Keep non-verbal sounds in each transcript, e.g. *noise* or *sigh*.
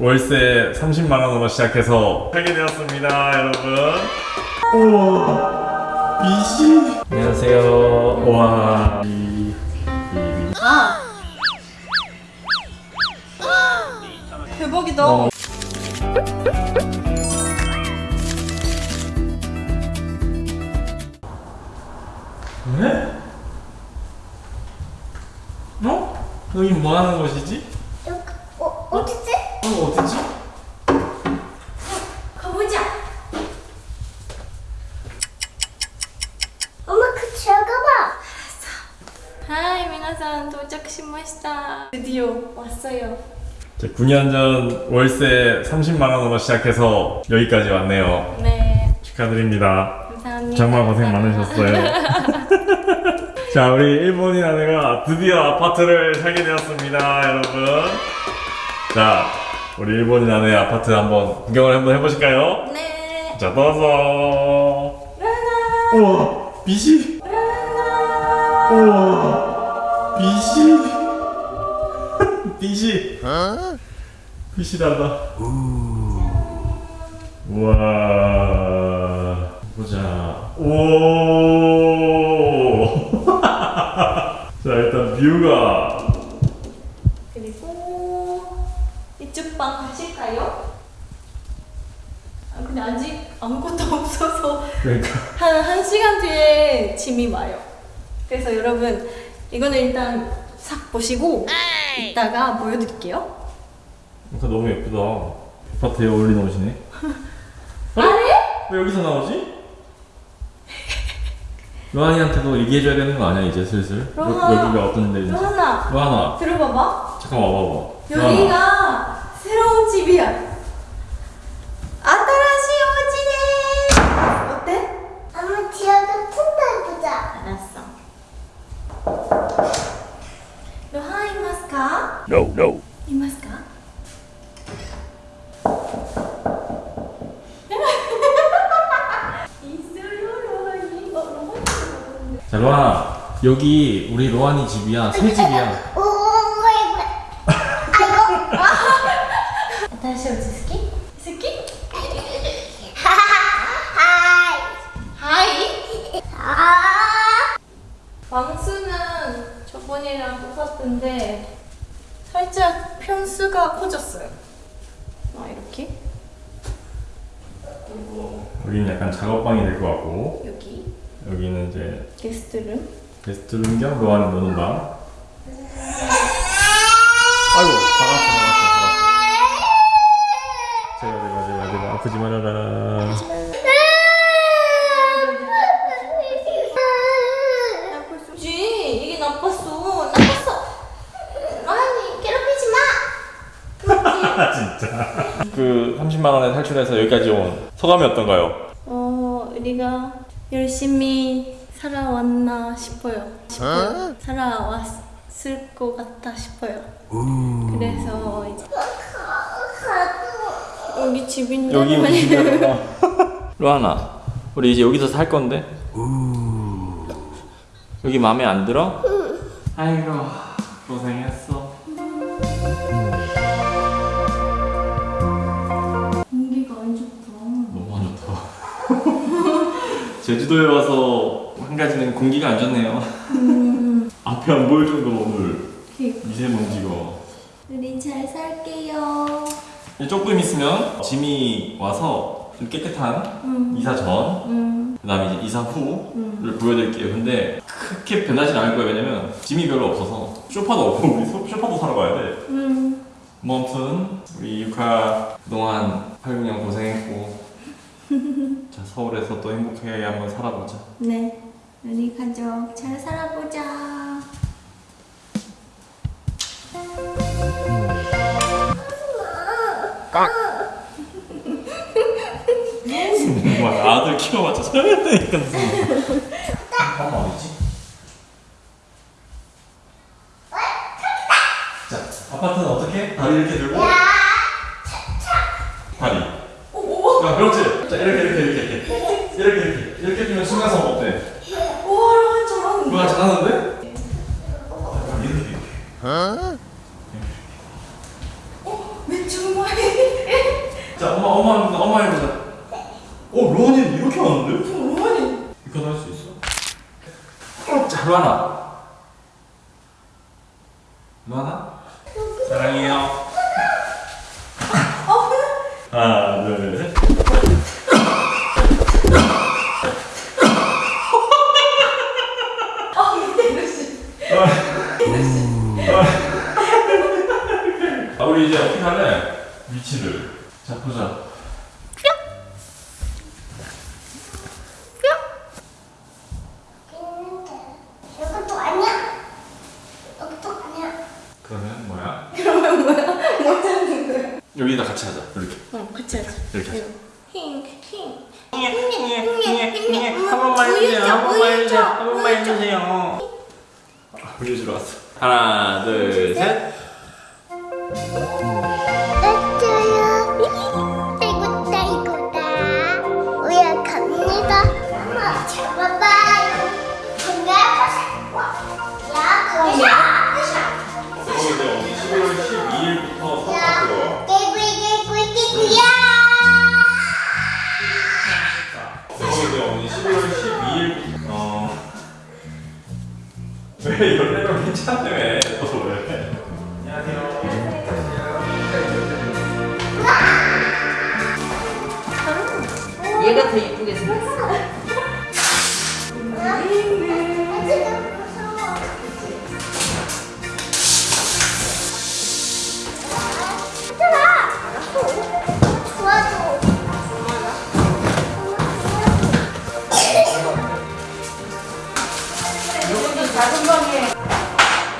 월세 30만 원으로 시작해서 살게 되었습니다, 여러분. 우와, 미시. 안녕하세요. 와, 아. 대박이다. 어. 네? 어? 여기 뭐 하는 곳이지? 여기 어 어디지? 어, 어디지? 가보자. 엄마 그 들어가봐. 하이, 미나산 합시다. 드디어 왔어요. 9년 전 월세 30만원으로 시작해서 여기까지 왔네요. 네. 축하드립니다. 감사합니다. 정말 고생 많으셨어요. *laughs* 자 우리 일본인 아내가 드디어 아파트를 살게 되었습니다 여러분 자 우리 일본인 아내 아파트 한번 구경을 한번 해보실까요? 네자 떠서 우와 빛이 우와 빛이 빛이. 빛이 달라. 우와. 보자. 오. *laughs* 자, 일단 뷰가. 그리고 이쪽 방 가실까요? 아, 근데 아직 아무것도 *laughs* 없어서 그러니까. 한, 한 시간 뒤에 짐이 와요. 그래서 여러분, 이거는 일단 싹 보시고 이따가 보여드릴게요. 그러니까 너무 예쁘다. 아파트에 어울리는 옷이네. 아래? 왜 여기서 나오지? *laughs* 로한이한테도 얘기해줘야 되는 거 아니야 이제 슬슬? 여, 로한. 여기가 어떤 데인지 로하나, 들어봐봐. 잠깐 와봐봐 여기가 새로운 집이야. No no *laughs* 로하니. 어. 자 로한아 여기 우리 로한이 집이야 새 집이야 여기는 약간 작업방이 될 것 같고 여기? 여기는 이제 게스트룸? 게스트룸 겸 로한이 노는 방. 아이고 박았어 박았어 박았어 제가 제가 제가 제가 아프지 말아라. *laughs* 진짜. 그 30만 원에 탈출해서 여기까지 온 소감이 어떤가요? 어 우리가 열심히 살아왔나 싶어요 싶어요 살아왔을 것 같아 싶어요 그래서 이제 여기 집인데 여기 우리 집이야. 로하나, 우리 이제 여기서 살 건데. 여기 마음에 안 들어? 아이고 고생했어. 제주도에 와서 한 가지는 공기가 안 좋네요. 앞에 안 보일 정도로 오늘 미세먼지가. 우리 잘 살게요 조금 있으면 짐이 와서 좀 깨끗한 음. 이사 전, 음. 그 다음에 이제 이사 후를 보여드릴게요. 근데 크게 변하진 않을 거예요. 왜냐면 짐이 별로 없어서 쇼파도 없고 우리 소- 쇼파도 사러 가야 돼. 음. 뭐 아무튼 우리 육아 그동안 8, 9년 고생했고 자 서울에서 또 행복하게 한번 살아보자. 네 우리 가족 잘 살아보자 뭐 아들 키워봤자 소용없다니까 무슨. 엄마 어디지? 자 아파트는 어떻게? 다리 이렇게 들고 다리. 야 그렇지. 자 이렇게 이렇게 이렇게 이렇게 이렇게 이렇게 뛰면 순간성 어때? 와 잘하는데 누가 잘하는데? 이렇게 이렇게. 왜 정말 엄마 엄마 해보자. 어 로한이 이렇게 하는데? 로한이 이렇게 할수 있어? 어, 자 로한아. 로한아. 사랑해요. 하나 둘 셋. 아 우리 이제 어떻게 할래? 위치를 자 보자. 이것도 아니야. 이것도 아니야. 그러면 뭐야? 그러면 뭐야? 뭐 찾는 거야? 여기다 같이 하자. 이렇게 어, 같이 하자. 이렇게 하자. 힝, 힝. 한 번만 해주세요. 한 번만 해주세요. 한 번만 해주세요. 우리 주러 왔어. 하나 둘 셋.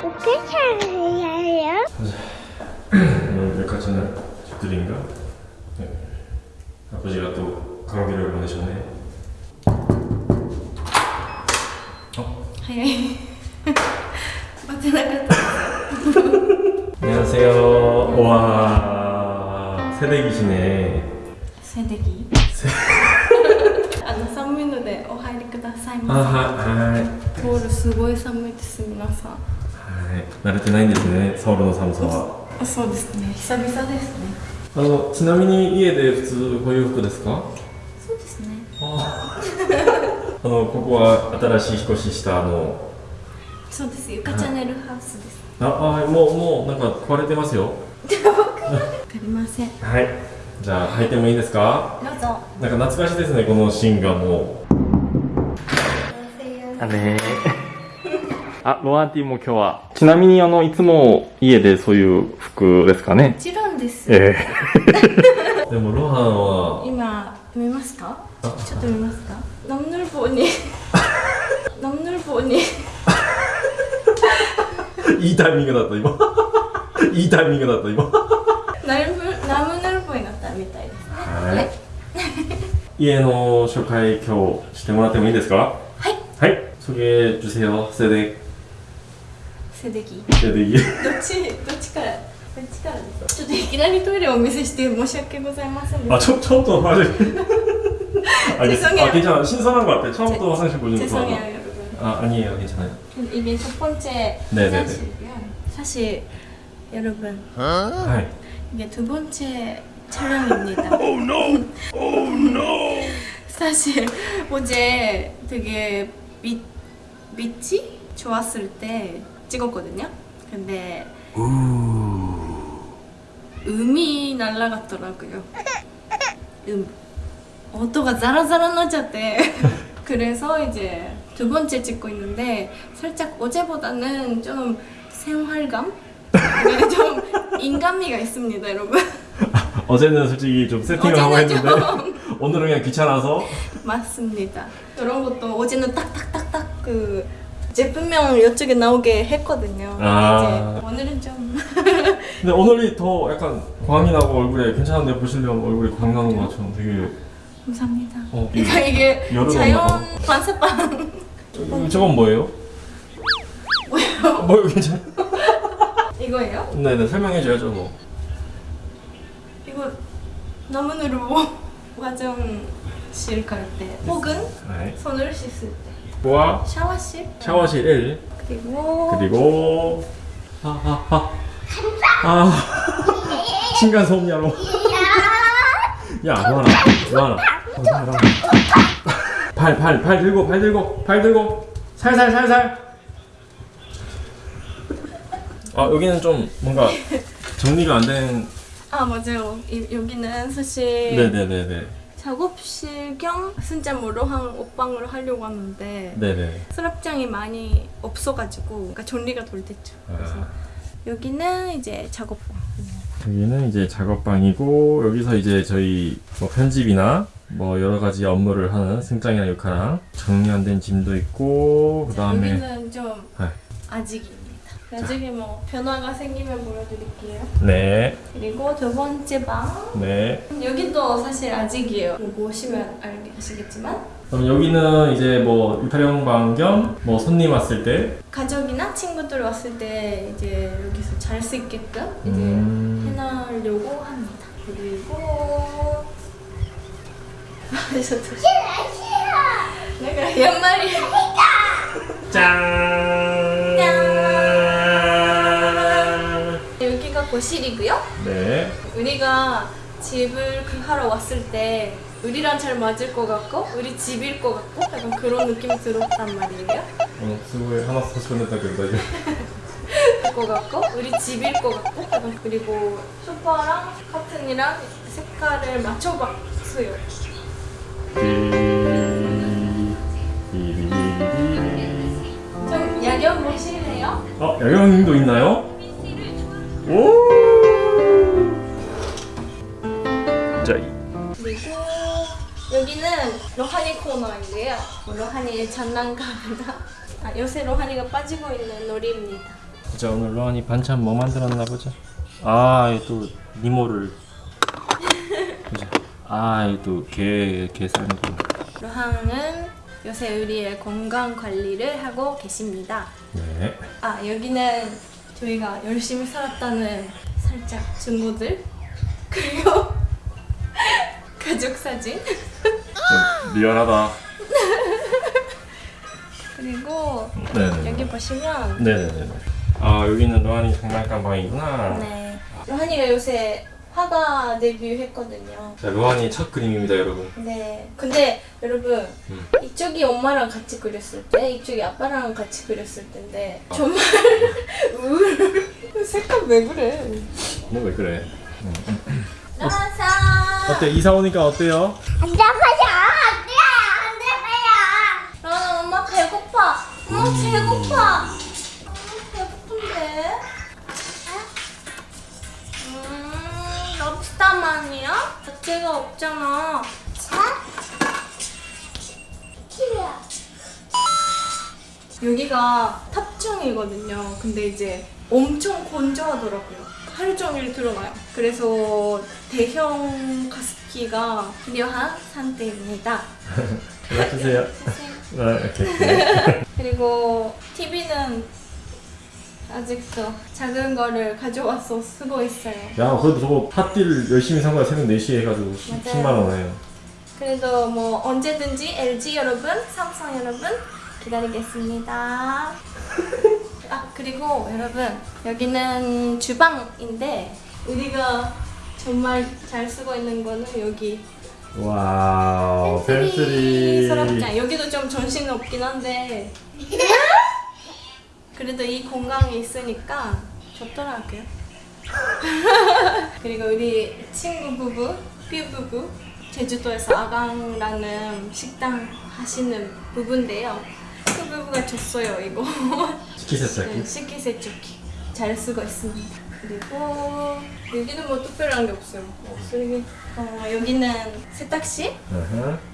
어떻게 잘해야 해요? 오늘 백화점을 집들인가? 네. 아버지가 또 강비를 보내셨네. 어? 早い待てなかった 안녕하세요. 와 새댁이시네. 静電気あの寒いのでお入りください 아 ま 하, 아, せ トールすごい寒いです皆さんはい。慣れてないんですね。ソウルの寒さは。あそうですね久々ですねあのちなみに家で普通ご洋服ですか？そうですねあ *laughs* あのここは新しい引っ越ししたあのそうですゆかチャンネルハウスですああもうもうなんか壊れてますよ。わかりませんはい。じゃあ入ってもいいですか？どうぞなんか懐かしいですねこのシーンがもう。あね。*laughs* あ、ロアンティも今日は。ちなみにあのいつも家でそういう服ですかね？も。ちろんです。ええ。*laughs* でもロハンは。今見ますか？あ。ちょっと見ますか？ナムヌルボに。ナムヌルボに。*laughs* いいタイミングだった今。いいタイミングだった今。ナムナムヌルボになったみたいですね。はい。家の紹介今日してもらってもいいですか？ はいはい소개해주세요 세대 セデギ 세대기 どっちどっちからどっちからですかちょっといきなりトイレをお見せして申し訳ございませんで 아 し 처, 처음부터 화장실 *laughs* 아, 죄송해요. 아 괜찮아 신선한 것 같아 처음부터 화장실 た 보는 거 죄송해요 좋아 여러분 아 아니에요 괜찮아요 이게 첫 번째 네네네. 화장실이고요 사실 여러분はい 이게 두 번째 촬영입니다. *laughs* 사실 어제 되게 빛, 빛이 좋았을 때 찍었거든요. 근데 음이 날라갔더라고요. 음.音が 자라자라 나졌대. 그래서 이제 두 번째 찍고 있는데 살짝 어제보다는 좀 생활감? 네, *laughs* 좀 인간미가 있습니다, 여러분. *laughs* 어제는 솔직히 좀 세팅을 하고 했는데 오늘은 그냥 귀찮아서 맞습니다. 이런 것도 어제는 딱딱딱딱 그 제품명 이쪽에 나오게 했거든요. 아. 이제 오늘은 좀 *laughs* 근데 오늘이 더 약간 광이 나고 얼굴에 괜찮은데 보시려면 얼굴이 광 나는 것 같죠 되게 감사합니다. 어, 그러니까 이게 자연. 반사판 이- 저건 뭐예요? 뭐예요? *laughs* 뭐요 괜찮아? 이거예요? 네네 설명해줘야죠 뭐 이거 나무누르 화 *laughs* 장실 갈때 혹은 네. 손을 씻을 때. 뭐야? 샤워실? 샤워실 1 그리고 그리고 아아아 아. *laughs* 층간 소음야로. 야. 로하나 로하나. 로하나 발 발 발 들고 발 들고 발 들고. 살살 살살. 아 여기는 좀 뭔가 정리가 안 된. 아 맞아요. 이, 여기는 사실 네네네네 작업실 겸 순자모로 한 옷방으로 하려고 하는데 네네 수납장이 많이 없어가지고 그러니까 정리가 덜 됐죠. 그래서 아, 여기는 이제 작업방. 여기는 이제 작업방이고 여기서 이제 저희 뭐 편집이나 뭐 여러 가지 업무를 하는 승장이나 육하랑 정리 안 된 짐도 있고 그 다음에 여기는 좀 네. 아직입니다. 나중에 뭐 변화가 생기면 보여드릴게요. 네, 그리고 두 번째 방. 네. 여기도 사실 아직이에요. 뭐 보시면 알- 아시겠지만 그럼 여기는 이제 뭐 촬영방 겸 뭐 손님 왔을 때 가족이나 친구들 왔을 때 이제 여기서 잘 수 있게끔 이제 음. 해놓으려고 합니다. 그리고 그래서 *laughs* 또 내가 연말이 짠. 거실이고요. 네. 우리가 집을 그 하러 왔을 때 우리랑 잘 맞을 것 같고 우리 집일 것 같고 약간 그런 느낌이 들었단 말이에요. 어, 수고해 하나 소스했다 그러다 것 같고 우리 집일 것 같고 약간 그리고 소파랑 커튼이랑 색깔을 맞춰봤어요. 좀 야경 보실래요? 어, 야경님도 있나요? 오! 자, 이- 그리고 여기는 로하니 코너인데요. 뭐 로하니의 장난감이나 아, 요새 로하니가 빠지고 있는 놀이입니다. 자 오늘 로한이 반찬 뭐 만들었나 보자. 아, 또 니모를. 보자. 아, 또게게 삶고. 로항은 요새 우리의 건강 관리를 하고 계십니다. 네. 아 여기는 저희가 열심히 살았다는 살짝 증거들 그리고 *laughs* 가족 사진 좀 리얼하다. 그리고 네네. 여기 보시면 네네네. 아 여기는 로한이 장난감 방이구나. 네 로한이가 요새 화가 데뷔했거든요. 자 로한이 첫 그림입니다, 여러분. 네 근데 여러분 음. 이쪽이 엄마랑 같이 그렸을 때 이쪽이 아빠랑 같이 그렸을 때인데 정말 *laughs* 우울 색깔 왜 그래? 너 왜 그래? 나사 어때 이사 오니까 어때요? 안 잡아요. 안 돼. 안 잡아요. 나는 엄마 배고파. 엄마 배고파. 럽스타만이야? 자체가 없잖아. 자. 키야. 여기가 탑층이거든요. 근데 이제 엄청 건조하더라고요. 하루 종일 드러나요. 그래서 대형 가습기가 필요한 상태입니다. *laughs* 연락주세요. 아, *laughs* 이렇게. 그리고 TV는 아직도 작은 거를 가져와서 쓰고 있어요. 야, 그래도 저거 핫딜 열심히 산 거야. 새벽 4시에 해가지고 맞아요. 10만 원에. 그래도 뭐 언제든지 LG 여러분, 삼성 여러분 기다리겠습니다. *laughs* 아 그리고 여러분 여기는 주방인데 우리가 정말 잘 쓰고 있는 거는 여기 Wow, pantry. 서랍장 여기도 좀 정신 없긴 한데 *laughs* 그래도 이 공간이 있으니까 좋더라고요. *laughs* 그리고 우리 친구 부부, 삐 부부 제주도에서 아강라는 식당 하시는 부부인데요. 그 부부가 줬어요 이거. *laughs* 치키세차기. 네, 식기세척기 잘 쓰고 있습니다. 그리고 여기는 뭐 특별한 게 없어요. 없으니 어, 여기는 세탁실.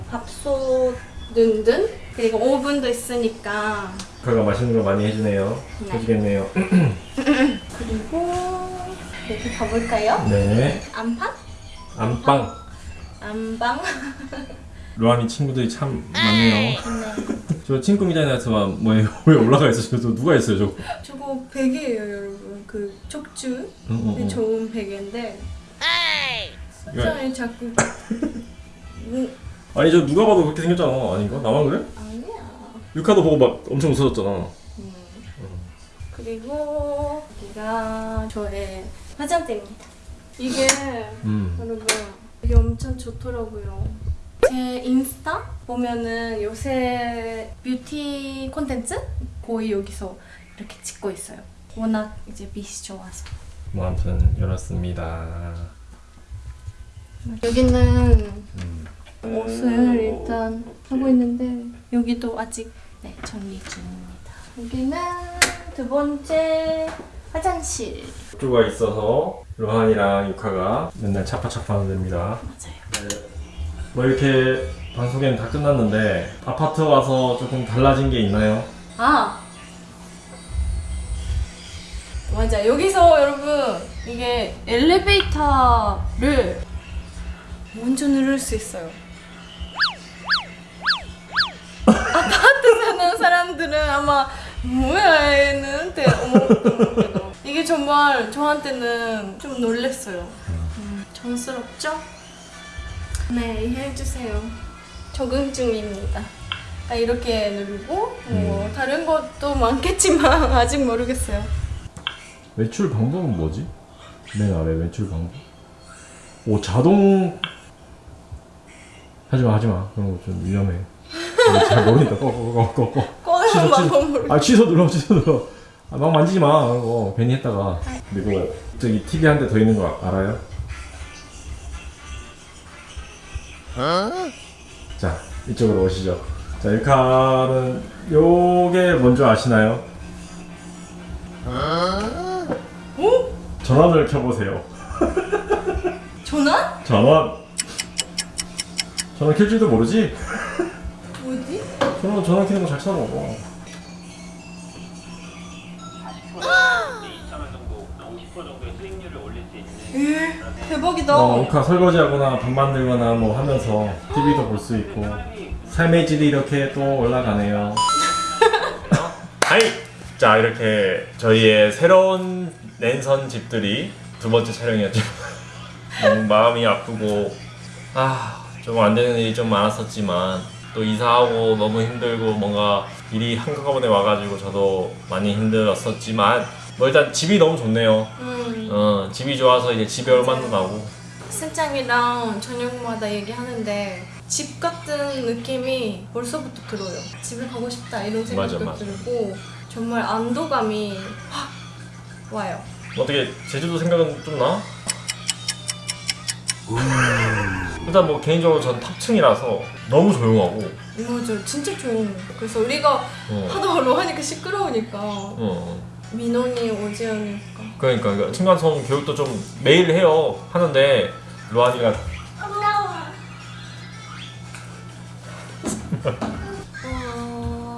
밥솥 등등 그리고 오븐도 있으니까 그가 맛있는 거 많이 해주네요. 네. 해주겠네요. *clears throat* 그리고 여기 가볼까요? 네. 안방? 안방. 안방? *laughs* 로한이 친구들이 참 많네요. 네. *laughs* 저 친구 미장에서 뭐예요? 왜 올라가 있어? 저 누가 있어요, 저거? 저거 베개예요 여러분 그 척추 응, 응, 응. 좋은 베개인데 이거- 사람이 자꾸 *laughs* 음, 아니 저 누가 봐도 그렇게 생겼잖아. 아닌가? 나만 그래? 아니야 유카도 보고 막 엄청 웃어졌잖아. 그리고 여기가 저의 화장대입니다 이게 음. 여러분 이게 엄청 좋더라고요. 제 인스타 보면은 요새 뷰티 콘텐츠 거의 여기서 이렇게 찍고 있어요. 워낙 이제 빛이 좋아서. 뭐 아무튼 열었습니다. 여기는 옷을 일단 하고 있는데 여기도 아직 네, 정리 중입니다. 여기는 두 번째 화장실. 쪽가 있어서 로한이랑 유카가 맨날 차파차파 하는 데입니다. 맞아요. 뭐 이렇게 방송에는 다 끝났는데 아파트 와서 조금 달라진 게 있나요? 아 맞아 여기서 여러분 이게 엘리베이터를 먼저 누를 수 있어요. 사람들은 아마 뭐야 얘는? 대 어머 이게 정말 저한테는 좀 놀랬어요. 음, 정스럽죠? 네 해주세요. 적응 중입니다. 아, 이렇게 누르고 뭐 음. 다른 것도 많겠지만 *laughs* 아직 모르겠어요. 외출 방법은 뭐지? 맨 아래 외출 방법? 오 자동. 하지마 하지마. 그런 거 좀 위험해. 이거 잘 모르니까 꺼꺼꺼꺼. 꺼내는 방법 모르. 아 취소 눌러 취소 눌러. 아, 막 만지지 마. 거 괜히 했다가. 그리고 저기 TV 한 대 더 있는 거 알아요? 자 이쪽으로 오시죠. 자 일카는 요게 뭔지 아시나요? 어? 전원을 켜보세요. 전화? 전원. 전원 켤 줄도 모르지? 뭐지? 전원 전원 켜는 거잘 써먹어. 2,000원 정도, 50% 정도의 수익률을 올릴 수 있는 에 대박이다. 어, 우카 설거지하거나 밥 만들거나 뭐 하면서 TV도 볼 수 있고 삶의 질이 이렇게 또 올라가네요. 하이! 자 이렇게 저희의 새로운 랜선 집들이 두 번째 촬영이었죠. *laughs* 너무 마음이 아프고 아 좀 안 되는 일이 좀 많았었지만 또 이사하고 너무 힘들고 뭔가 일이 한꺼번에 와가지고 저도 많이 힘들었었지만 뭐 일단 집이 너무 좋네요. 음, 어 집이 좋아서 이제 집에 얼마나 나고 승장이랑 저녁마다 얘기하는데 집 같은 느낌이 벌써부터 들어요. 집에 가고 싶다 이런 생각도 맞아, 맞아. 들고 정말 안도감이 확 와요. 어떻게 제주도 생각은 좀 나? 일단 뭐 개인적으로 전 탑층이라서 너무 조용하고 맞아, 진짜 조용해. 그래서 우리가 어, 하도 로하니까 시끄러우니까 어. 민원이 오지 않을까. 그러니까, 그러니까 층간소음 교육도 좀 매일 해요 하는데 로한이가 어...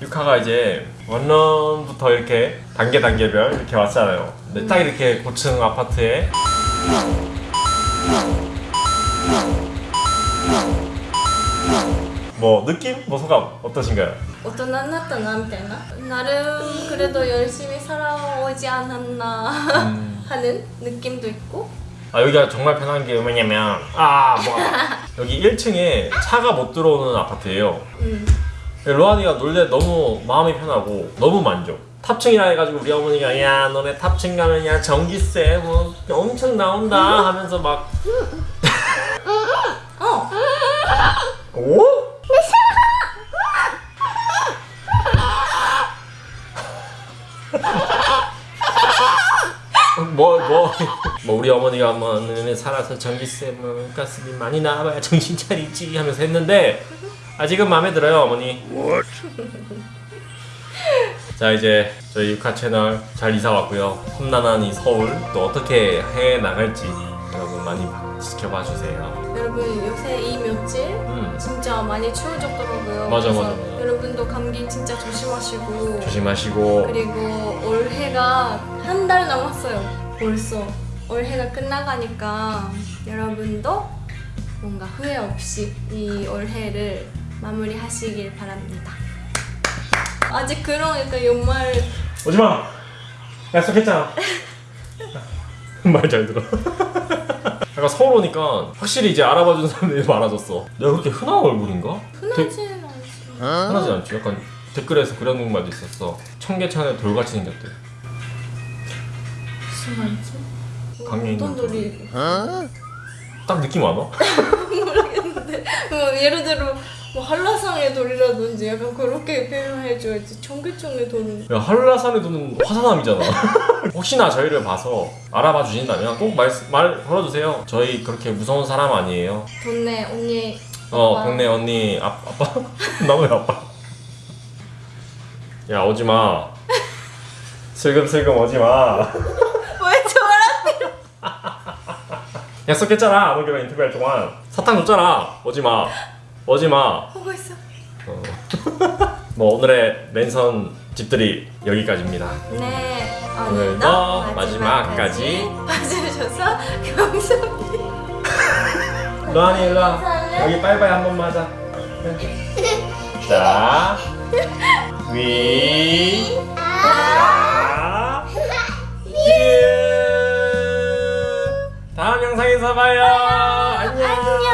유카가 이제 원룸부터 이렇게 단계 단계별 이렇게 왔잖아요 근데 딱 이렇게 고층 아파트에 뭐 느낌? 뭐 소감 어떠신가요? 大人になったなみたいななる그래도 열심히 살아오지 않았나 음. *laughs* 하는 느낌도 있고 아 여기가 정말 편한 게 뭐냐면 아 뭐야 *laughs* 여기 1층에 차가 못 들어오는 아파트예요 음. 로한이가 놀래 너무 마음이 편하고 너무 만족 탑층이라 해가지고 우리 어머니가 야 너네 탑층 가면 야 전기세 뭐 엄청 나온다 하면서 막 *laughs* 어! 오? *laughs* 뭐, 뭐, 뭐, 우리 어머니가 뭐, 너네 살아서 전기세, 뭐, 가스비 많이 나와봐야 정신 차리지 하면서 했는데, 아직은 마음에 들어요, 어머니. 자, 이제 저희 육화 채널 잘 이사 왔고요. 험난한 이 서울 또 어떻게 해 나갈지 여러분 많이 지켜봐 주세요. 여러분 요새 이 며칠 음, 진짜 많이 추워졌더라고요 맞아, 맞아, 맞아. 여러분도 감기 진짜 조심하시고 조심하시고. 그리고 올해가 한 달 남았어요 벌써 올해가 끝나가니까 여러분도 뭔가 후회 없이 이 올해를 마무리하시길 바랍니다 아직 그런 약간 연말 오지마! 약속했잖아. *laughs* 말 잘 들어. 약간 서울 오니까 확실히 이제 알아봐주는 사람들이 많아졌어. 내가 그렇게 흔한 얼굴인가? 흔하지는 않지 흔하지 않지. 약간 댓글에서 그런 말도 있었어. 청계천에 돌같이 생겼대. 무슨 말이지? 있는 어떤 놀이 딱 느낌 안 와? *laughs* 모르겠는데 뭐 예를 들어 뭐 한라상의 돌이라든지 약간 그렇게 표현해줘야지 청계천의 돌은 야 한라산에 도는 화사남이잖아. *laughs* 혹시나 저희를 봐서 알아봐 주신다면 꼭 말 말 걸어주세요. 저희 그렇게 무서운 사람 아니에요. 돈네 언니 어 아빠. 동네 언니 아, 아빠? *laughs* 나 왜 아빠? 야 오지마. 슬금슬금 오지마. *laughs* 왜 저랑 약속했잖아. 안 오기로 인터뷰할 동안. 사탕 줬잖아. 오지마 오지마. 하고 있어. 어. *laughs* 뭐 오늘의 랜선 집들이 여기까지입니다. 네. 오늘도 오늘도 마지막까지 봐주셔서 감사합니다 로안이 일로 와 여기 빠이빠이 한 번만 하자. 자. 위. 다음 영상에서 봐요. 안녕.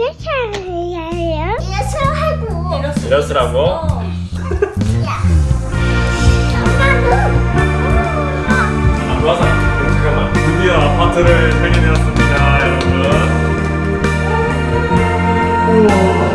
어떻게 살아요? 이래서 하고 이래서라고? 어. 아, 안 봐서 잠깐만 드디어 아파트를 발견해왔습니다 여러분 우와.